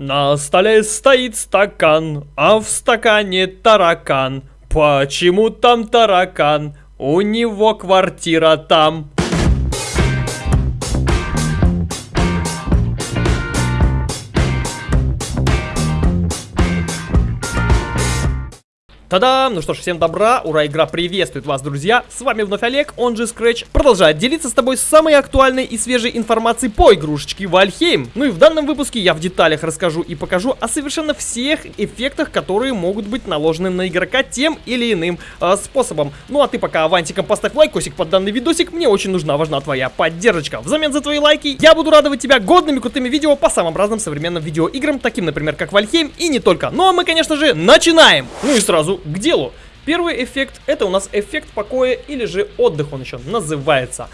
На столе стоит стакан, а в стакане таракан. Почему там таракан? У него квартира там. Та-дам! Ну что ж, всем добра, ура, игра приветствует вас, друзья! С вами вновь Олег, он же Scratch, продолжает делиться с тобой самой актуальной и свежей информацией по игрушечке Вальхейм. Ну и в данном выпуске я в деталях расскажу и покажу о совершенно всех эффектах, которые могут быть наложены на игрока тем или иным э, способом. Ну а ты пока авантиком поставь лайкосик под данный видосик, мне очень нужна, важна твоя поддержка. Взамен за твои лайки я буду радовать тебя годными крутыми видео по самым разным современным видеоиграм, таким, например, как Вальхейм и не только. Ну а мы, конечно же, начинаем! Ну и сразу к делу. Первый эффект это у нас эффект покоя или же отдых он еще называется.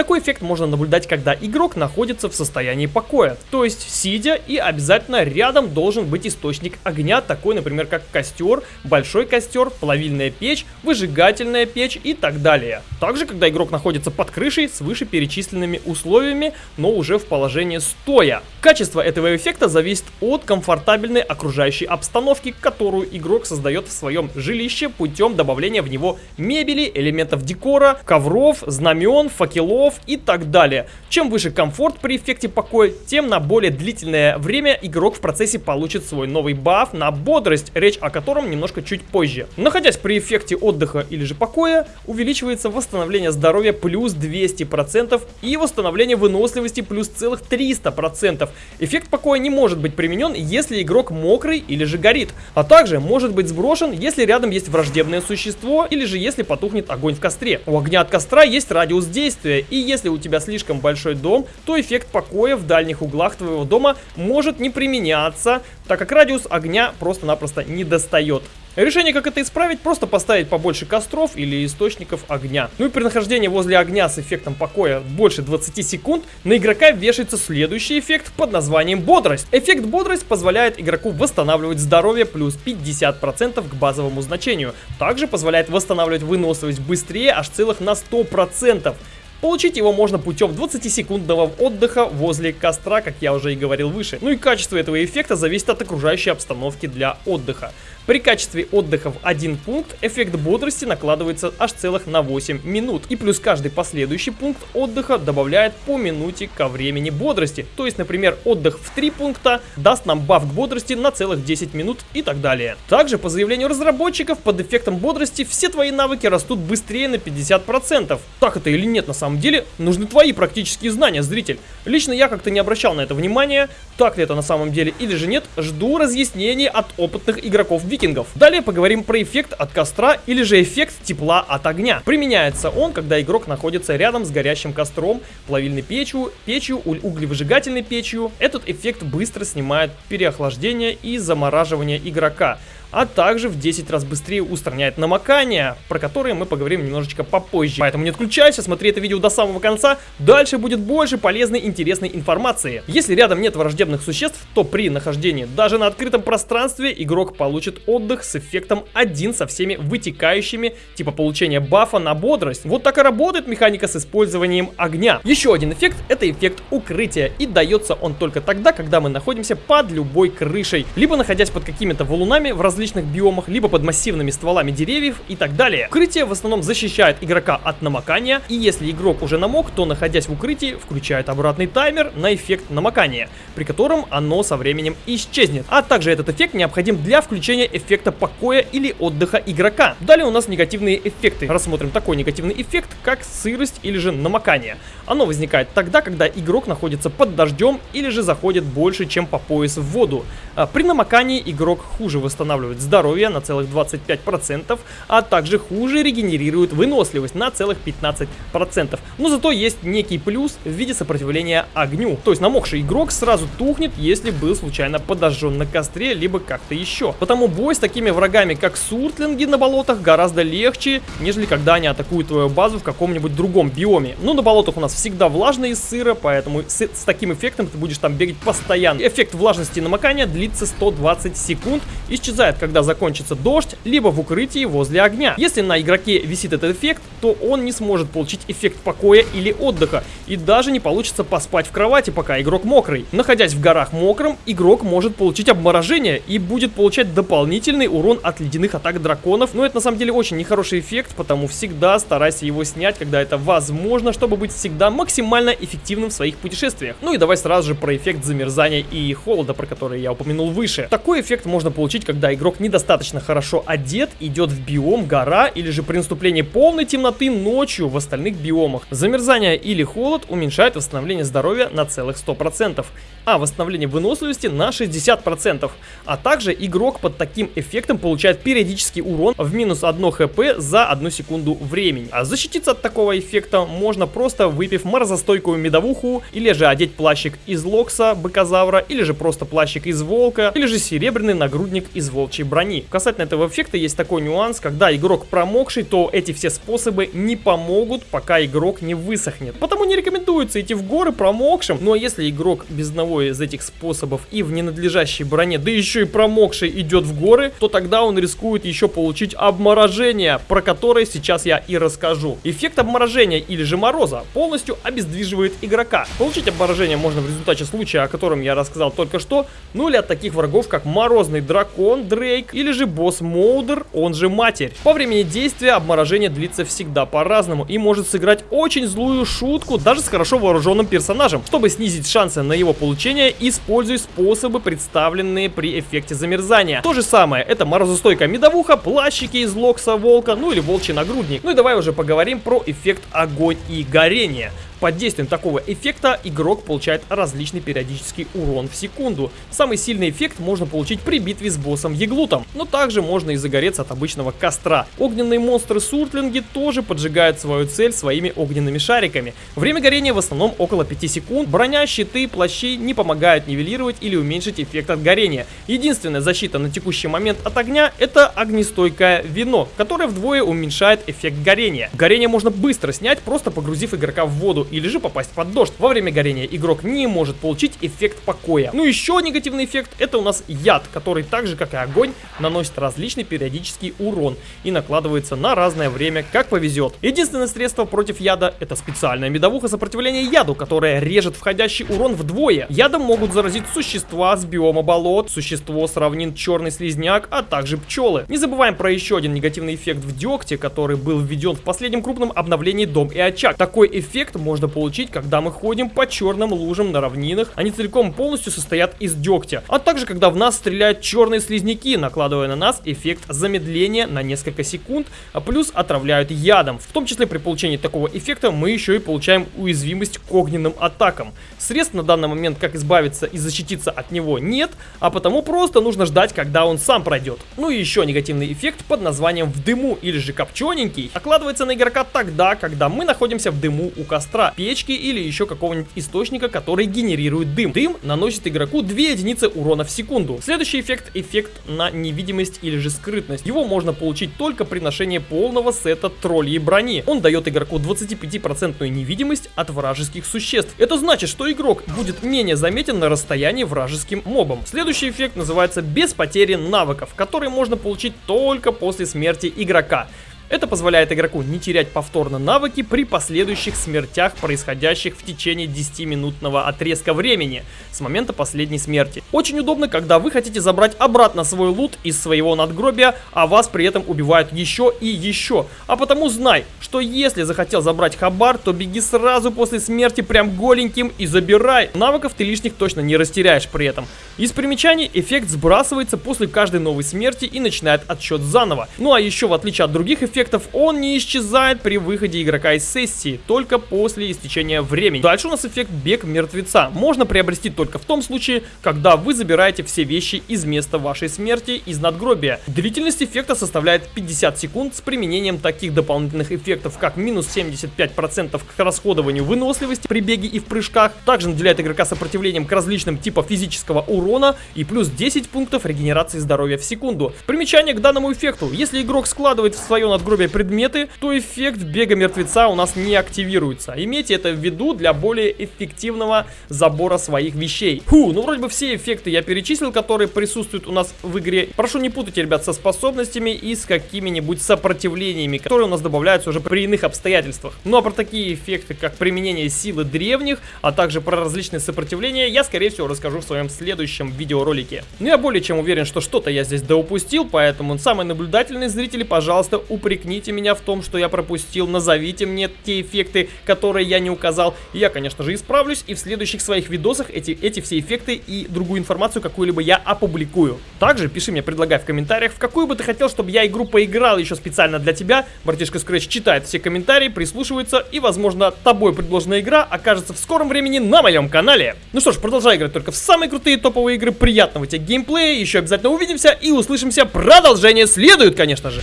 Такой эффект можно наблюдать, когда игрок находится в состоянии покоя, то есть сидя и обязательно рядом должен быть источник огня, такой, например, как костер, большой костер, плавильная печь, выжигательная печь и так далее. Также, когда игрок находится под крышей с вышеперечисленными условиями, но уже в положении стоя. Качество этого эффекта зависит от комфортабельной окружающей обстановки, которую игрок создает в своем жилище путем добавления в него мебели, элементов декора, ковров, знамен, факелов, шагов и так далее. Чем выше комфорт при эффекте покоя, тем на более длительное время игрок в процессе получит свой новый баф на бодрость, речь о котором немножко чуть позже. Находясь при эффекте отдыха или же покоя, увеличивается восстановление здоровья плюс 200% и восстановление выносливости плюс целых 300%. Эффект покоя не может быть применен, если игрок мокрый или же горит, а также может быть сброшен, если рядом есть враждебное существо или же если потухнет огонь в костре. У огня от костра есть радиус действия и если у тебя слишком большой дом, то эффект покоя в дальних углах твоего дома может не применяться, так как радиус огня просто-напросто не достает. Решение, как это исправить, просто поставить побольше костров или источников огня. Ну и при нахождении возле огня с эффектом покоя больше 20 секунд, на игрока вешается следующий эффект под названием бодрость. Эффект бодрость позволяет игроку восстанавливать здоровье плюс 50% к базовому значению. Также позволяет восстанавливать выносливость быстрее аж целых на 100%. Получить его можно путем 20-секундного отдыха возле костра, как я уже и говорил выше. Ну и качество этого эффекта зависит от окружающей обстановки для отдыха. При качестве отдыха в один пункт эффект бодрости накладывается аж целых на 8 минут. И плюс каждый последующий пункт отдыха добавляет по минуте ко времени бодрости. То есть, например, отдых в 3 пункта даст нам баф к бодрости на целых 10 минут и так далее. Также, по заявлению разработчиков, под эффектом бодрости все твои навыки растут быстрее на 50%. Так это или нет на самом деле, нужны твои практические знания, зритель. Лично я как-то не обращал на это внимания, так ли это на самом деле или же нет, жду разъяснений от опытных игроков викингов. Далее поговорим про эффект от костра или же эффект тепла от огня. Применяется он, когда игрок находится рядом с горящим костром, плавильной печью, печью, углевыжигательной печью. Этот эффект быстро снимает переохлаждение и замораживание игрока а также в 10 раз быстрее устраняет намокание, про которые мы поговорим немножечко попозже. Поэтому не отключайся, смотри это видео до самого конца, дальше будет больше полезной интересной информации. Если рядом нет враждебных существ, то при нахождении даже на открытом пространстве игрок получит отдых с эффектом 1 со всеми вытекающими, типа получения бафа на бодрость. Вот так и работает механика с использованием огня. Еще один эффект это эффект укрытия, и дается он только тогда, когда мы находимся под любой крышей, либо находясь под какими-то валунами в различных различных биомах, либо под массивными стволами деревьев и так далее. Укрытие в основном защищает игрока от намокания, и если игрок уже намок, то находясь в укрытии, включает обратный таймер на эффект намокания, при котором оно со временем исчезнет. А также этот эффект необходим для включения эффекта покоя или отдыха игрока. Далее у нас негативные эффекты. Рассмотрим такой негативный эффект, как сырость или же намокание. Оно возникает тогда, когда игрок находится под дождем или же заходит больше, чем по пояс в воду. А при намокании игрок хуже восстанавливает восстанавливает здоровье на целых 25%, а также хуже регенерирует выносливость на целых 15%. Но зато есть некий плюс в виде сопротивления огню. То есть намокший игрок сразу тухнет, если был случайно подожжен на костре, либо как-то еще. Потому бой с такими врагами, как суртлинги на болотах, гораздо легче, нежели когда они атакуют твою базу в каком-нибудь другом биоме. Но на болотах у нас всегда влажно и сыро, поэтому с, с таким эффектом ты будешь там бегать постоянно. Эффект влажности намокания длится 120 секунд, исчезает когда закончится дождь, либо в укрытии возле огня. Если на игроке висит этот эффект, то он не сможет получить эффект покоя или отдыха, и даже не получится поспать в кровати, пока игрок мокрый. Находясь в горах мокрым, игрок может получить обморожение и будет получать дополнительный урон от ледяных атак драконов, но это на самом деле очень нехороший эффект, потому всегда старайся его снять, когда это возможно, чтобы быть всегда максимально эффективным в своих путешествиях. Ну и давай сразу же про эффект замерзания и холода, про который я упомянул выше. Такой эффект можно получить, когда игрок недостаточно хорошо одет, идет в биом гора или же при наступлении полной темноты ночью в остальных биомах. Замерзание или холод уменьшает восстановление здоровья на целых 100%, а восстановление выносливости на 60%. А также игрок под таким эффектом получает периодический урон в минус 1 хп за 1 секунду времени. А защититься от такого эффекта можно просто выпив морозостойкую медовуху, или же одеть плащик из локса, быкозавра, или же просто плащик из волка, или же серебряный нагрудник из волчьей брони. Касательно этого эффекта есть такой нюанс, когда игрок промокший, то эти все способы не помогут, пока игрок не высохнет. Потому не рекомендуется идти в горы промокшим, ну а если игрок без одного из этих способов и в ненадлежащей броне, да еще и промокший идет в горы, то тогда он рискует еще получить обморожение, про которое сейчас я и расскажу. Эффект обморожения или же мороза полностью обездвиживает игрока. Получить обморожение можно в результате случая, о котором я рассказал только что, ну или от таких врагов, как морозный дракон Дрейк или же босс Моудер, он же Матерь. По времени действия обморожение длится всегда по-разному и может сыграть очень злую шутку даже с хорошо вооруженным персонажем. Чтобы снизить шансы на его получение, используй способы, представленные при эффекте замерзания. То же самое, это морозостойкая медовуха, плащики из локса волка, ну или волчий нагрудник. Ну и давай уже поговорим про эффект огонь и горение. Под действием такого эффекта игрок получает различный периодический урон в секунду. Самый сильный эффект можно получить при битве с боссом Еглутом, но также можно и загореться от обычного костра. Огненные монстры-суртлинги тоже поджигают свою цель своими огненными шариками. Время горения в основном около 5 секунд. Броня, щиты, плащи не помогают нивелировать или уменьшить эффект от горения. Единственная защита на текущий момент от огня это огнестойкое вино, которое вдвое уменьшает эффект горения. Горение можно быстро снять, просто погрузив игрока в воду или же попасть под дождь. Во время горения игрок не может получить эффект покоя. Ну еще негативный эффект это у нас яд, который так же как и огонь наносит различный периодический урон и накладывается на разное время, как повезет. Единственное средство против яда это специальная медовуха сопротивления яду, которая режет входящий урон вдвое. Ядом могут заразить существа с биома болот, существо с равнин черный слизняк, а также пчелы. Не забываем про еще один негативный эффект в дегте, который был введен в последнем крупном обновлении Дом и Очаг. Такой эффект можно можно получить, когда мы ходим по черным лужам на равнинах. Они целиком полностью состоят из дегтя. А также, когда в нас стреляют черные слизняки, накладывая на нас эффект замедления на несколько секунд, а плюс отравляют ядом. В том числе при получении такого эффекта мы еще и получаем уязвимость к огненным атакам. Средств на данный момент, как избавиться и защититься от него, нет, а потому просто нужно ждать, когда он сам пройдет. Ну и еще негативный эффект под названием «в дыму» или же «копчененький» окладывается на игрока тогда, когда мы находимся в дыму у костра печки или еще какого-нибудь источника, который генерирует дым. Дым наносит игроку 2 единицы урона в секунду. Следующий эффект – эффект на невидимость или же скрытность. Его можно получить только при ношении полного сета троллей брони. Он дает игроку 25% невидимость от вражеских существ. Это значит, что игрок будет менее заметен на расстоянии вражеским мобом. Следующий эффект называется без потери навыков, который можно получить только после смерти игрока. Это позволяет игроку не терять повторно навыки при последующих смертях, происходящих в течение 10-минутного отрезка времени с момента последней смерти. Очень удобно, когда вы хотите забрать обратно свой лут из своего надгробия, а вас при этом убивают еще и еще. А потому знай, что если захотел забрать хабар, то беги сразу после смерти прям голеньким и забирай. Навыков ты лишних точно не растеряешь при этом. Из примечаний эффект сбрасывается после каждой новой смерти и начинает отсчет заново. Ну а еще в отличие от других эффектов, эффектов, он не исчезает при выходе игрока из сессии, только после истечения времени. Дальше у нас эффект бег мертвеца. Можно приобрести только в том случае, когда вы забираете все вещи из места вашей смерти из надгробия. Длительность эффекта составляет 50 секунд с применением таких дополнительных эффектов, как минус 75% к расходованию выносливости при беге и в прыжках. Также наделяет игрока сопротивлением к различным типам физического урона и плюс 10 пунктов регенерации здоровья в секунду. Примечание к данному эффекту. Если игрок складывает в свое надгробие надгробия предметы, то эффект бега мертвеца у нас не активируется. Имейте это в виду для более эффективного забора своих вещей. Фу, ну вроде бы все эффекты я перечислил, которые присутствуют у нас в игре. Прошу не путайте, ребят, со способностями и с какими-нибудь сопротивлениями, которые у нас добавляются уже при иных обстоятельствах. Ну а про такие эффекты, как применение силы древних, а также про различные сопротивления, я скорее всего расскажу в своем следующем видеоролике. Ну я более чем уверен, что что-то я здесь доупустил, поэтому самые наблюдательные зрители, пожалуйста, упрекните меня в том, что я пропустил, назовите мне те эффекты, которые я не указал, и я, конечно же, исправлюсь, и в следующих своих видосах эти, эти все эффекты и другую информацию какую-либо я опубликую. Также пиши мне, предлагай в комментариях, в какую бы ты хотел, чтобы я игру поиграл еще специально для тебя. Братишка Scratch читает все комментарии, прислушивается, и, возможно, тобой предложенная игра окажется в скором времени на моем канале. Ну что ж, продолжай играть только в самые крутые топовые игры, приятного тебе геймплея, еще обязательно увидимся и услышимся, продолжение следует, конечно же.